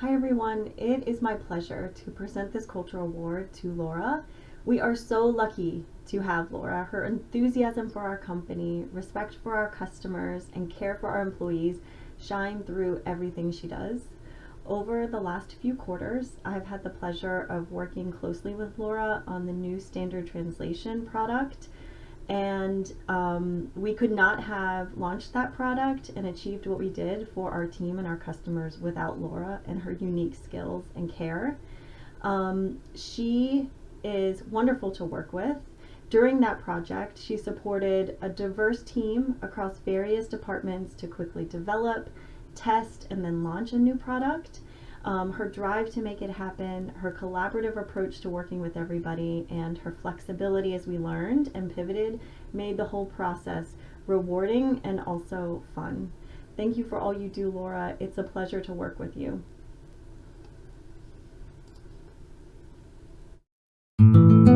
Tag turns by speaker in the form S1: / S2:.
S1: Hi everyone, it is my pleasure to present this cultural award to Laura. We are so lucky to have Laura. Her enthusiasm for our company, respect for our customers, and care for our employees shine through everything she does. Over the last few quarters, I've had the pleasure of working closely with Laura on the new standard translation product and um, we could not have launched that product and achieved what we did for our team and our customers without Laura and her unique skills and care. Um, she is wonderful to work with. During that project, she supported a diverse team across various departments to quickly develop, test, and then launch a new product. Um, her drive to make it happen, her collaborative approach to working with everybody, and her flexibility as we learned and pivoted made the whole process rewarding and also fun. Thank you for all you do, Laura. It's a pleasure to work with you.
S2: You.